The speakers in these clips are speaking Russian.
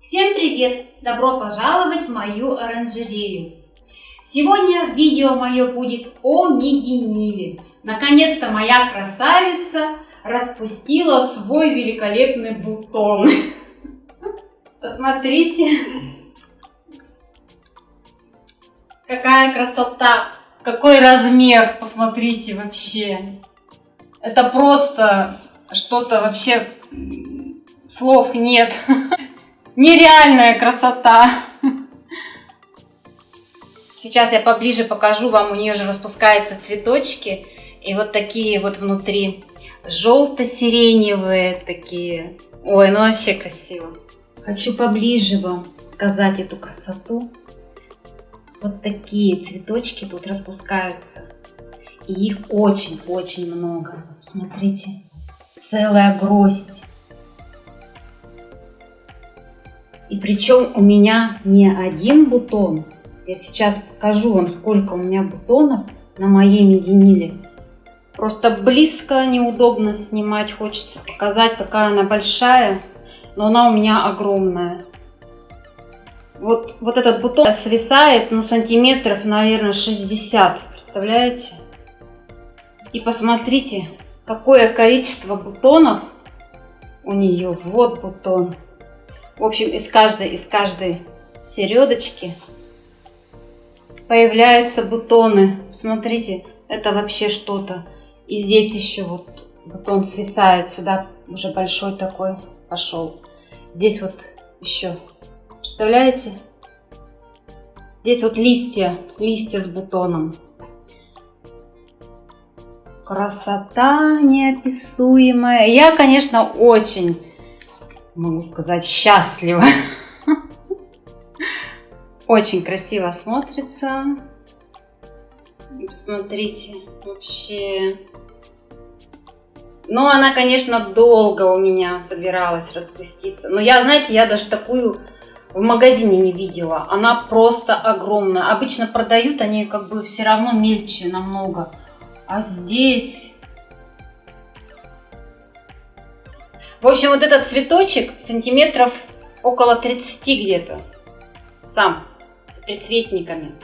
Всем привет! Добро пожаловать в мою оранжерею! Сегодня видео мое будет о мединиле. Наконец-то моя красавица распустила свой великолепный бутон. Посмотрите, какая красота, какой размер, посмотрите вообще. Это просто что-то вообще слов нет. Нереальная красота. Сейчас я поближе покажу вам, у нее же распускаются цветочки. И вот такие вот внутри желто-сиреневые такие. Ой, ну вообще красиво. Хочу поближе вам показать эту красоту. Вот такие цветочки тут распускаются. И их очень-очень много. Смотрите, целая гроздь. И причем у меня не один бутон. Я сейчас покажу вам, сколько у меня бутонов на моей мединиле. Просто близко неудобно снимать. Хочется показать, какая она большая. Но она у меня огромная. Вот, вот этот бутон свисает, ну, сантиметров, наверное, 60. Представляете? И посмотрите, какое количество бутонов у нее. Вот бутон. В общем, из каждой, из каждой середочки появляются бутоны. Смотрите, это вообще что-то. И здесь еще вот бутон свисает сюда, уже большой такой пошел. Здесь вот еще, представляете? Здесь вот листья, листья с бутоном. Красота неописуемая. Я, конечно, очень могу сказать, счастлива. Очень красиво смотрится. Посмотрите, вообще. Ну, она, конечно, долго у меня собиралась распуститься. Но я, знаете, я даже такую в магазине не видела. Она просто огромная. Обычно продают они как бы все равно мельче намного. А здесь В общем, вот этот цветочек сантиметров около 30 где-то. Сам, с предцветниками.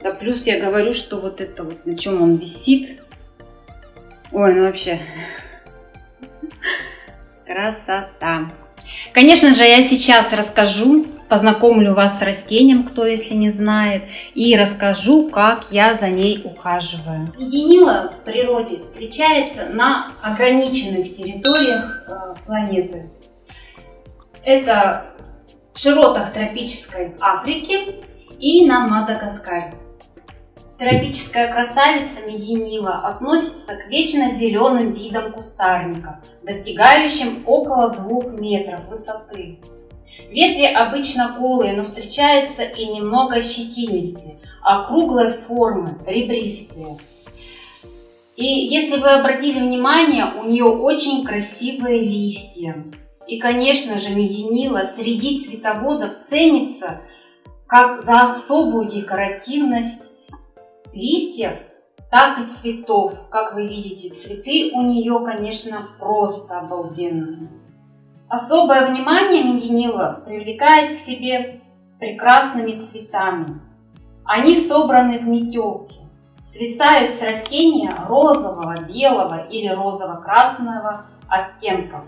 Да плюс я говорю, что вот это вот, на чем он висит. Ой, ну вообще. Красота. Конечно же, я сейчас расскажу познакомлю вас с растением, кто если не знает, и расскажу, как я за ней ухаживаю. Единила в природе встречается на ограниченных территориях э, планеты. Это в широтах тропической Африки и на Мадагаскаре. Тропическая красавица мединила относится к вечно зеленым видам кустарника, достигающим около 2 метров высоты. Ветви обычно голые, но встречаются и немного щетинистые, округлой формы, ребристые. И если вы обратили внимание, у нее очень красивые листья. И, конечно же, мединила среди цветоводов ценится как за особую декоративность листьев, так и цветов. Как вы видите, цветы у нее, конечно, просто обалденные. Особое внимание мединила привлекает к себе прекрасными цветами. Они собраны в метелке, свисают с растения розового, белого или розово-красного оттенков.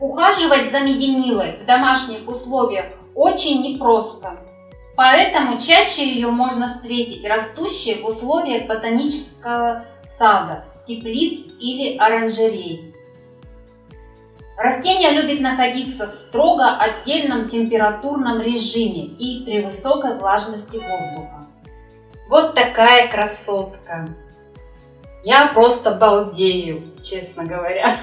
Ухаживать за мединилой в домашних условиях очень непросто, поэтому чаще ее можно встретить растущей в условиях ботанического сада, теплиц или оранжерей. Растение любит находиться в строго отдельном температурном режиме и при высокой влажности воздуха. Вот такая красотка. Я просто балдею, честно говоря.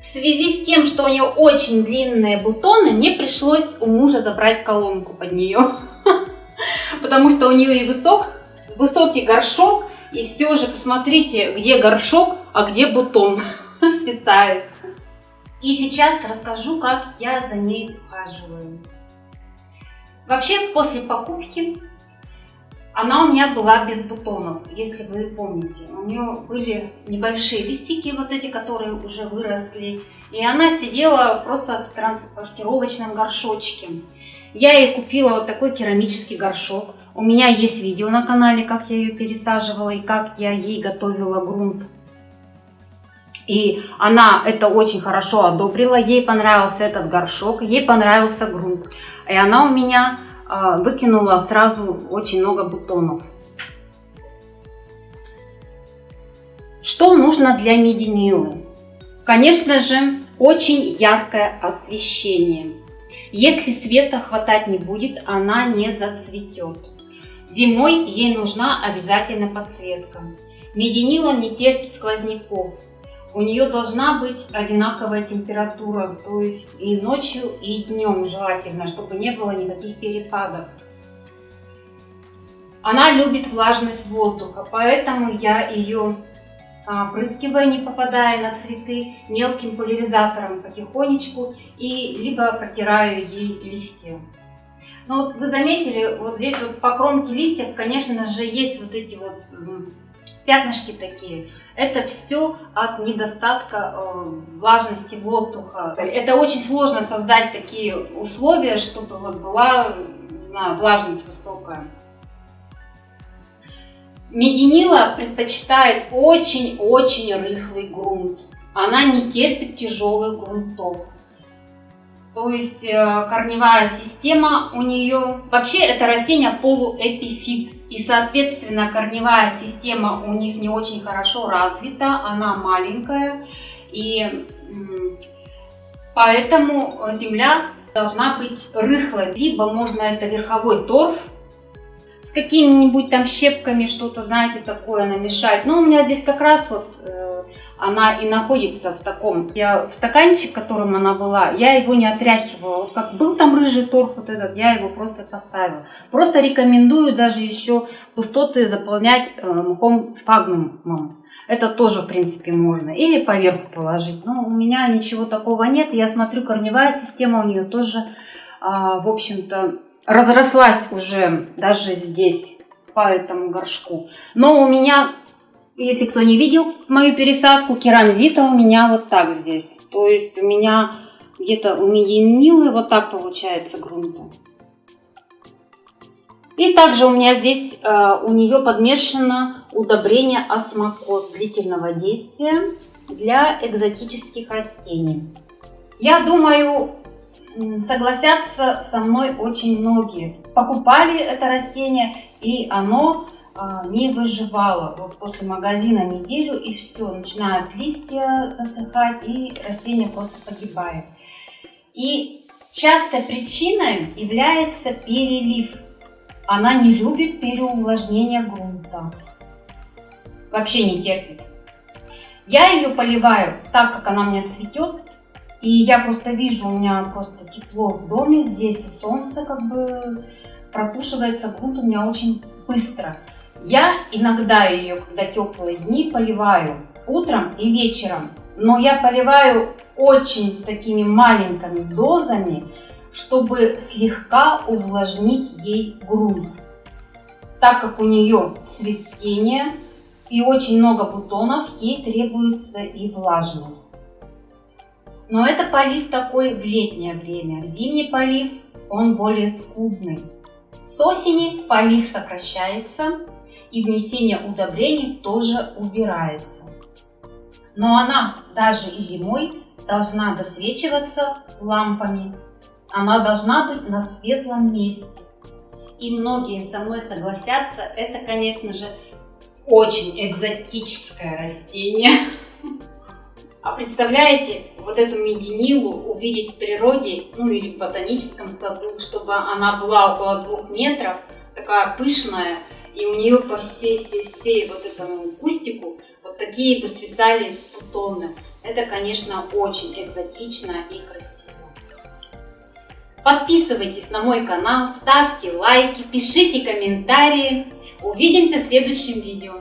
В связи с тем, что у нее очень длинные бутоны, мне пришлось у мужа забрать колонку под нее. Потому что у нее и высок, высокий горшок, и все же посмотрите, где горшок, а где бутон свисает. И сейчас расскажу, как я за ней ухаживаю. Вообще, после покупки Она у меня была без бутонов, если вы помните. У нее были небольшие листики, вот эти, которые уже выросли. И она сидела просто в транспортировочном горшочке. Я ей купила вот такой керамический горшок. У меня есть видео на канале, как я ее пересаживала и как я ей готовила грунт. И она это очень хорошо одобрила, ей понравился этот горшок, ей понравился грунт. И она у меня выкинула сразу очень много бутонов. Что нужно для мединилы? Конечно же, очень яркое освещение. Если света хватать не будет, она не зацветет. Зимой ей нужна обязательно подсветка. Мединила не терпит сквозняков. У нее должна быть одинаковая температура, то есть и ночью, и днем желательно, чтобы не было никаких перепадов. Она любит влажность воздуха, поэтому я ее опрыскиваю, не попадая на цветы, мелким пульверизатором потихонечку и либо протираю ей листья. Но вот вы заметили, вот здесь вот по кромке листьев, конечно же, есть вот эти вот пятнышки такие. Это все от недостатка э, влажности воздуха. Это очень сложно создать такие условия, чтобы вот была, не знаю, влажность высокая. Мединила предпочитает очень-очень рыхлый грунт. Она не терпит тяжелых грунтов. То есть э, корневая система у нее... Вообще это растение полуэпифит. И соответственно корневая система у них не очень хорошо развита. Она маленькая. И поэтому земля должна быть рыхлой. Либо можно это верховой торф с какими-нибудь там щепками что-то, знаете, такое намешать. Но у меня здесь как раз вот э, она и находится в таком, я, в стаканчик, которым она была, я его не отряхивала. Вот как был там рыжий торф вот этот, я его просто поставила. Просто рекомендую даже еще пустоты заполнять э, мхом с фагнумом. Это тоже, в принципе, можно. Или поверху положить. Но у меня ничего такого нет. Я смотрю, корневая система у нее тоже, э, в общем-то, разрослась уже даже здесь по этому горшку. Но у меня, если кто не видел мою пересадку, керамзита у меня вот так здесь. То есть у меня где-то у мединилы вот так получается грунта. И также у меня здесь э, у нее подмешано удобрение осмокот длительного действия для экзотических растений. Я думаю, согласятся со мной очень многие. Покупали это растение, и оно не выживало. Вот после магазина неделю, и все, начинают листья засыхать, и растение просто погибает. И частой причиной является перелив. Она не любит переувлажнение грунта. Вообще не терпит. Я ее поливаю так, как она у меня цветет, и я просто вижу, у меня просто тепло в доме, здесь солнце как бы просушивается грунт у меня очень быстро. Я иногда ее, когда теплые дни, поливаю утром и вечером. Но я поливаю очень с такими маленькими дозами, чтобы слегка увлажнить ей грунт. Так как у нее цветение и очень много бутонов, ей требуется и влажность. Но это полив такой в летнее время. Зимний полив он более скудный. С осени полив сокращается и внесение удобрений тоже убирается. Но она даже и зимой должна досвечиваться лампами. Она должна быть на светлом месте. И многие со мной согласятся, это, конечно же, очень экзотическое растение. А представляете, вот эту мединилу увидеть в природе, ну или в ботаническом саду, чтобы она была около двух метров, такая пышная, и у нее по всей, всей, всей вот этому кустику вот такие бы свисали бутоны. Это, конечно, очень экзотично и красиво. Подписывайтесь на мой канал, ставьте лайки, пишите комментарии. Увидимся в следующем видео.